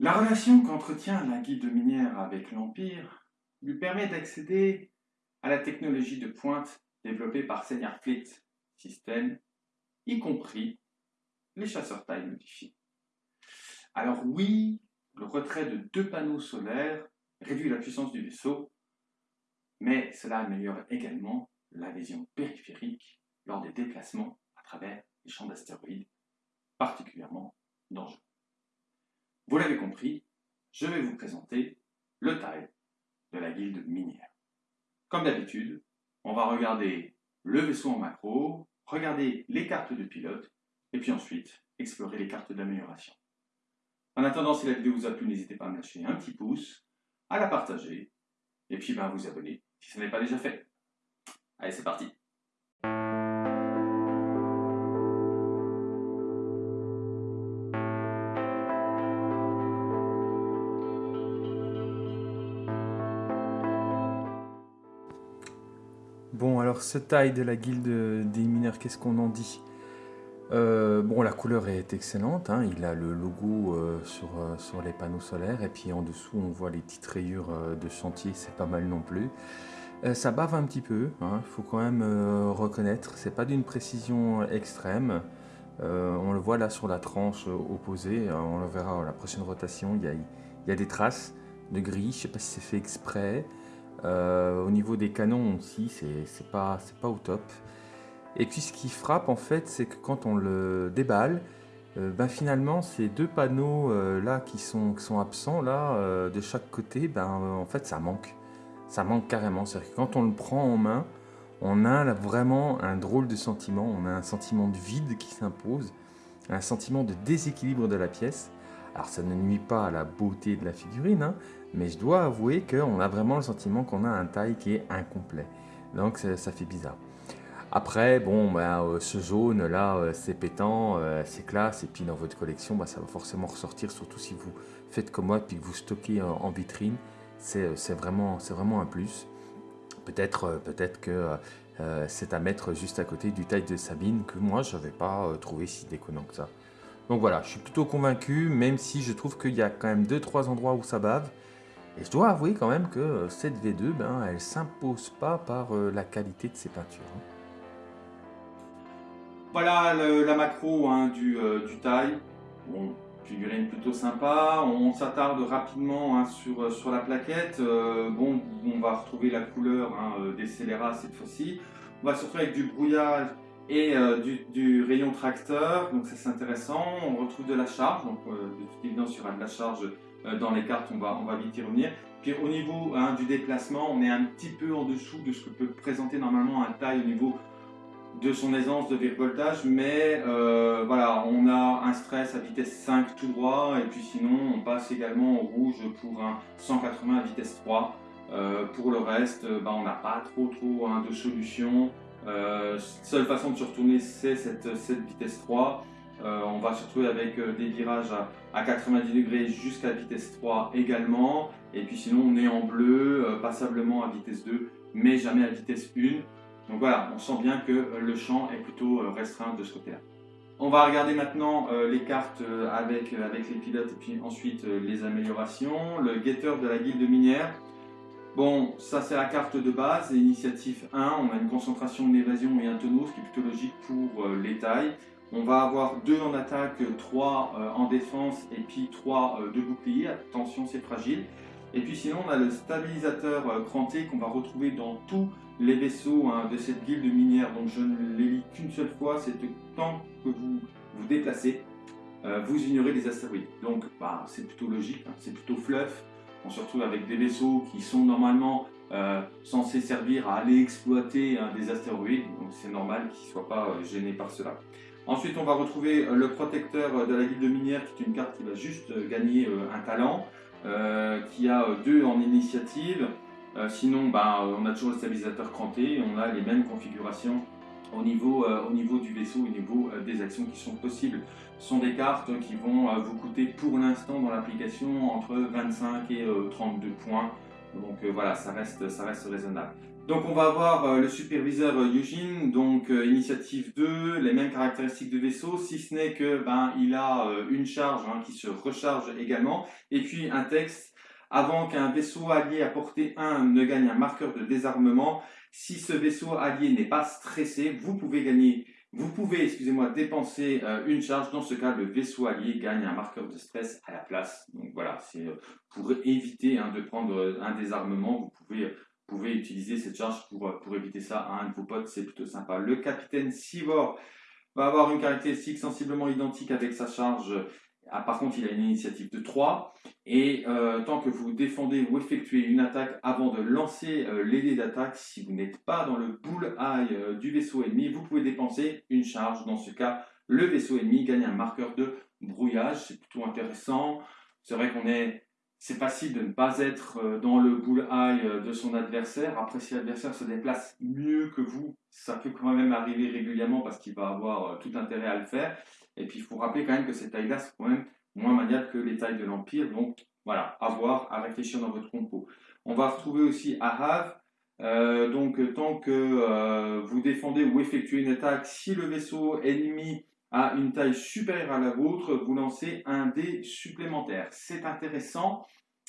La relation qu'entretient la guilde minière avec l'Empire lui permet d'accéder à la technologie de pointe développée par Senior Fleet System, y compris les chasseurs taille modifiés. Alors oui, le retrait de deux panneaux solaires réduit la puissance du vaisseau, mais cela améliore également la vision périphérique lors des déplacements à travers les champs d'astéroïdes, particulièrement dangereux. Vous l'avez compris, je vais vous présenter le taille de la guilde minière. Comme d'habitude, on va regarder le vaisseau en macro, regarder les cartes de pilote, et puis ensuite explorer les cartes d'amélioration. En attendant, si la vidéo vous a plu, n'hésitez pas à me lâcher un petit pouce, à la partager, et puis ben, à vous abonner si ce n'est pas déjà fait. Allez, c'est parti Bon, alors ce taille de la guilde des mineurs, qu'est-ce qu'on en dit? Euh, bon, la couleur est excellente, hein. il a le logo euh, sur, euh, sur, les panneaux solaires et puis en dessous on voit les petites rayures de chantier, c'est pas mal non plus. ça bave un petit peu, il hein. faut quand même reconnaître, c'est pas d'une précision extrême. on le voit là sur la tranche opposée, on le verra à la prochaine rotation, il y a, y a des traces de gris, je sais pas si c'est fait exprès. Au niveau des canons aussi, c'est pas, pas au top. Et puis ce qui frappe en fait, c'est que quand on le déballe, euh, ben finalement ces deux panneaux euh, là qui sont, absents là euh, de chaque côté, ben en fait ça manque. Ça manque carrément. C'est-à-dire que quand on le prend en main, on a vraiment un drôle de sentiment. On a un sentiment de vide qui s'impose, un sentiment de déséquilibre de la pièce. Alors ça ne nuit pas à la beauté de la figurine, hein, mais je dois avouer qu'on a vraiment le sentiment qu'on a un taille qui est incomplet. Donc ça fait bizarre. Après, bon, bah, euh, ce jaune là, euh, c'est pétant, euh, c'est classe, et puis dans votre collection, bah, ça va forcément ressortir, surtout si vous faites comme moi, puis que vous stockez en vitrine, c'est vraiment, un plus. Peut-être peut, que c'est à mettre juste à côté du taille de Sabine, que moi, je n'avais pas trouvé si déconnant que ça. Donc voilà, je suis plutôt convaincu, même si je trouve qu'il y a quand même 2-3 endroits où ça bave. Et je dois avouer quand même que cette V2, ben, elle s'impose pas par la qualité de ses peintures. Hein. Voilà la macro hein, du, euh, du taille. Bon, figurine plutôt sympa. On s'attarde rapidement hein, sur, euh, sur la plaquette. Euh, bon, on va retrouver la couleur des scélérats cette fois-ci. On va se retrouver avec du brouillage et du, rayon tracteur, donc ça c'est intéressant. On retrouve de la charge, donc de toute évidence il y aura de la charge dans les cartes, on va, on va vite y revenir. Puis au niveau du déplacement, on est un petit peu en dessous de ce que peut présenter normalement un taille au niveau de son aisance de virevoltage, mais euh, voilà, on a un stress à vitesse 5 tout droit, et puis sinon on passe également au rouge pour un 180 à vitesse 3. Euh, pour le reste, euh, bah, on n'a pas trop trop hein, de solution. seule façon de se retourner, c'est cette, cette, vitesse 3. On va se retrouver avec des virages à, à 90 degrés jusqu'à vitesse 3 également. Et puis sinon, on est en bleu, passablement à vitesse 2, mais jamais à vitesse 1. Donc voilà, on sent bien que euh, le champ est plutôt euh, restreint de ce côté-là. On va regarder maintenant euh, les cartes avec, les pilotes et puis ensuite les améliorations. Le guetteur de la guilde minière. Bon, ça c'est la carte de base, initiative 1, on a une concentration d'évasion et un tonneau, ce qui est plutôt logique pour les tailles. On va avoir 2 en attaque, 3 en défense et puis 3 de bouclier. Attention, c'est fragile. Et puis sinon, on a le stabilisateur cranté qu'on va retrouver dans tous les vaisseaux hein, de cette guilde minière. Donc je ne les lis qu'une seule fois, c'est tant que vous vous déplacez, euh, vous ignorez les astéroïdes. Donc bah, c'est plutôt logique, hein, c'est plutôt fluff. On se retrouve avec des vaisseaux qui sont normalement euh, censés servir à aller exploiter hein, des astéroïdes. Donc c'est normal qu'ils ne soient pas euh, gênés par cela. Ensuite, on va retrouver le protecteur de la guilde minière, qui est une carte qui va juste gagner un talent. Euh, qui a euh, deux en initiative. Euh, sinon, bah, on a toujours le stabilisateur cranté, on a les mêmes configurations au niveau, au niveau du vaisseau, au niveau des actions qui sont possibles. Ce sont des cartes qui vont vous coûter pour l'instant dans l'application entre 25 et 32 points. Donc voilà, ça reste, ça reste raisonnable. Donc on va avoir le superviseur Eugene, donc initiative 2, les mêmes caractéristiques de vaisseau, si ce n'est que ben il a une charge hein, qui se recharge également, et puis un texte avant qu'un vaisseau allié à portée 1 ne gagne un marqueur de désarmement. Si ce vaisseau allié n'est pas stressé, vous pouvez gagner, vous pouvez, excusez-moi, dépenser euh, une charge. Dans ce cas, le vaisseau allié gagne un marqueur de stress à la place. Donc voilà, c'est euh, pour éviter hein, de prendre euh, un désarmement, vous pouvez pouvez utiliser cette charge pour, pour éviter ça à un de vos potes, c'est plutôt sympa. Le capitaine Sivor va avoir une caractéristique sensiblement identique avec sa charge ah, par contre, il a une initiative de 3. Et euh, tant que vous défendez ou effectuez une attaque avant de lancer euh, les dés d'attaque, si vous n'êtes pas dans le bull-eye euh, du vaisseau ennemi, vous pouvez dépenser une charge. Dans ce cas, le vaisseau ennemi gagne un marqueur de brouillage. C'est plutôt intéressant. C'est vrai qu'on est... C'est facile de ne pas être dans le bull-eye de son adversaire. Après, si l'adversaire se déplace mieux que vous, ça peut quand même arriver régulièrement parce qu'il va avoir tout intérêt à le faire. Et puis, il faut rappeler quand même que ces tailles-là sont quand même moins maniables que les tailles de l'Empire. Donc, voilà, à voir, à réfléchir dans votre compo. On va retrouver aussi Ahav. Euh, donc, tant que euh, vous défendez ou effectuez une attaque, si le vaisseau ennemi a une taille supérieure à la vôtre, vous lancez un dé supplémentaire. C'est intéressant,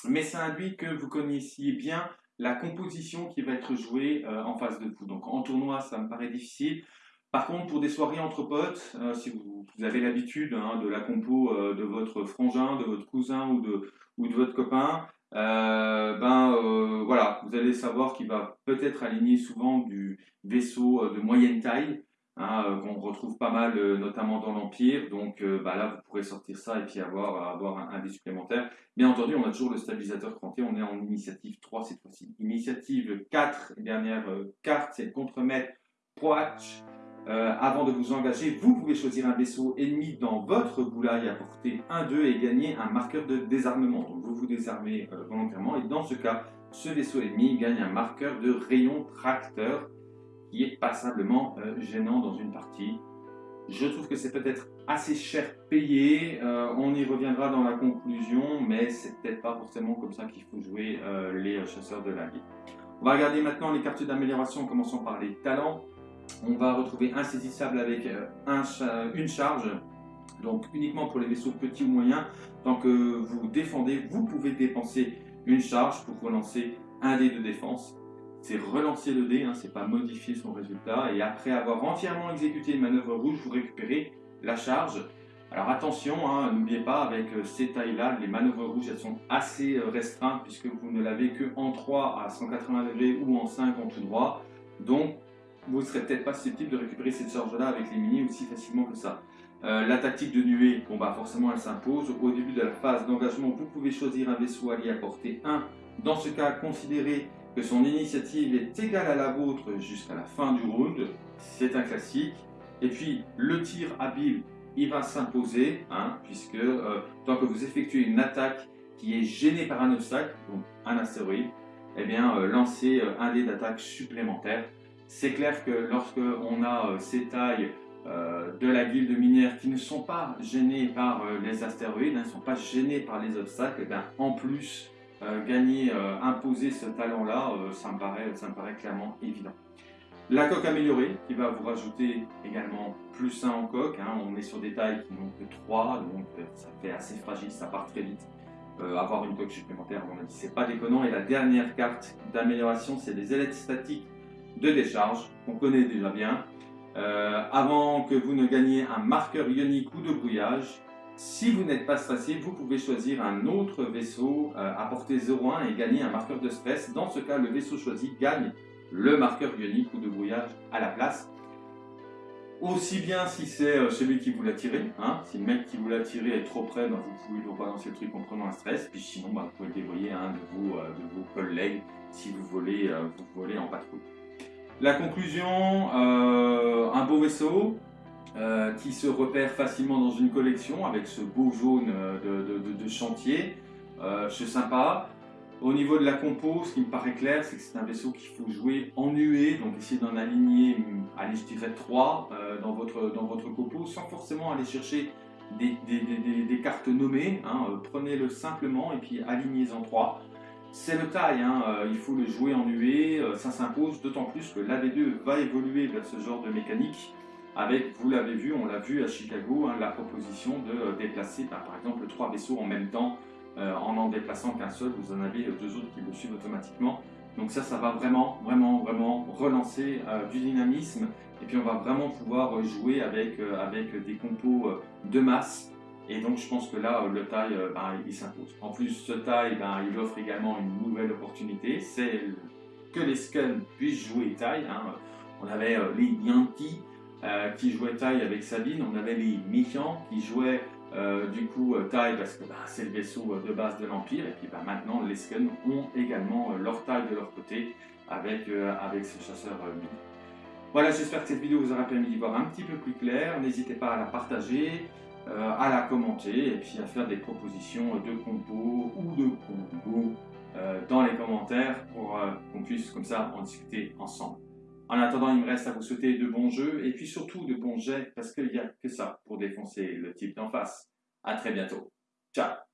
mais ça induit que vous connaissiez bien la composition qui va être jouée euh, en face de vous. Donc en tournoi, ça me paraît difficile. Par contre, pour des soirées entre potes, euh, si vous, avez l'habitude hein, de la compo euh, de votre frangin, de votre cousin ou de, ou de votre copain, ben voilà, vous allez savoir qu'il va peut-être aligner souvent du vaisseau de moyenne taille, hein, qu'on retrouve pas mal, notamment dans l'Empire. Donc bah là, vous pourrez sortir ça et puis avoir, avoir un, un dé supplémentaire. Bien entendu, on a toujours le stabilisateur cranté, on est en initiative 3 cette fois-ci. Initiative 4, dernière carte, c'est le contremaître Poach. Euh, avant de vous engager, vous pouvez choisir un vaisseau ennemi dans votre boulaille à portée 1-2 et gagner un marqueur de désarmement. Donc vous vous désarmez euh, volontairement et dans ce cas, ce vaisseau ennemi gagne un marqueur de rayon tracteur qui est passablement euh, gênant dans une partie. Je trouve que c'est peut-être assez cher payé, on y reviendra dans la conclusion, mais c'est peut-être pas forcément comme ça qu'il faut jouer les chasseurs de la vie. On va regarder maintenant les cartes d'amélioration en commençant par les talents on va retrouver insaisissable avec euh, une charge, donc uniquement pour les vaisseaux petits ou moyens. Tant que vous défendez, vous pouvez dépenser une charge pour relancer un dé de défense. C'est relancer le dé, hein, c'est pas modifier son résultat. Et après avoir entièrement exécuté une manœuvre rouge, vous récupérez la charge. Alors attention, hein, n'oubliez pas, avec euh, ces tailles-là, les manœuvres rouges, elles sont assez euh, restreintes puisque vous ne l'avez que en 3 à 180 degrés ou en 5 en tout droit. Donc vous ne serez peut-être pas susceptible de récupérer cette charge-là avec les mini aussi facilement que ça. Euh, la tactique de nuée, bon bah forcément elle s'impose. Au début de la phase d'engagement, vous pouvez choisir un vaisseau allié à portée 1. Dans ce cas, considérez que son initiative est égale à la vôtre jusqu'à la fin du round. C'est un classique. Et puis le tir habile, il va s'imposer, hein, puisque euh, tant que vous effectuez une attaque qui est gênée par un obstacle, donc un astéroïde, eh bien euh, lancez un dé d'attaque supplémentaire c'est clair que lorsque on a euh, ces tailles euh, de la guilde minière qui ne sont pas gênées par euh, les astéroïdes, hein, ne sont pas gênées par les obstacles, eh en plus gagner, imposer ce talent-là, paraît, ça me paraît clairement évident. La coque améliorée qui va vous rajouter également plus 1 en coque, hein. on est sur des tailles qui n'ont que 3, donc ça fait assez fragile, ça part très vite. avoir une coque supplémentaire, on a dit, c'est pas déconnant. Et la dernière carte d'amélioration, c'est les ailettes statiques de décharge, qu'on connaît déjà bien. Euh, avant que vous ne gagniez un marqueur ionique ou de brouillage, si vous n'êtes pas stressé, vous pouvez choisir un autre vaisseau euh, à portée 0,1 et gagner un marqueur de stress. Dans ce cas, le vaisseau choisi gagne le marqueur ionique ou de brouillage à la place. Aussi bien si c'est euh, celui qui vous l'a tiré, hein, si le mec qui vous l'a tiré est trop près, ben, vous pouvez lui rebalancer le truc en prenant un stress, puis sinon ben, vous pouvez le dévoyer à un de vos, de vos collègues si vous volez, vous en patrouille. La conclusion, euh, un beau vaisseau euh, qui se repère facilement dans une collection avec ce beau jaune de, chantier. Euh, c'est sympa. Au niveau de la compo, ce qui me paraît clair, c'est que c'est un vaisseau qu'il faut jouer en nuée, donc essayez d'en aligner, allez, je dirais 3 dans, votre, dans votre compo, sans forcément aller chercher des, cartes nommées. Hein. Prenez-le simplement et puis alignez-en 3. c'est le taille, hein, euh, il faut le jouer en euh, ça s'impose, d'autant plus que l'AV2 va évoluer vers ce genre de mécanique, avec, vous l'avez vu, on l'a vu à Chicago, hein, la proposition de euh, déplacer bah, par exemple trois vaisseaux en même temps, en n'en déplaçant qu'un seul, vous en avez deux autres qui le suivent automatiquement. Donc ça, ça va vraiment, vraiment, vraiment relancer du dynamisme, et puis on va vraiment pouvoir jouer avec, avec des compos de masse, et donc je pense que là, le taille, euh, ben, il s'impose. En plus, ce taille, ben, il offre également une nouvelle opportunité, c'est que les Skulls puissent jouer taille. Hein. On avait euh, les Yankees euh, qui jouaient taille avec Sabine, on avait les Méfiants qui jouaient du coup taille parce que ben, c'est le vaisseau de base de l'Empire, et puis maintenant les Skulls ont également leur taille de leur côté avec, avec ce chasseur. Voilà, j'espère que cette vidéo vous aura permis d'y voir un petit peu plus clair. N'hésitez pas à la partager, euh, à la commenter et puis à faire des propositions de compos ou de combos euh, dans les commentaires pour euh, qu'on puisse comme ça en discuter ensemble. En attendant, il me reste à vous souhaiter de bons jeux et puis surtout de bons jets parce qu'il n'y a que ça pour défoncer le type d'en face. A très bientôt. Ciao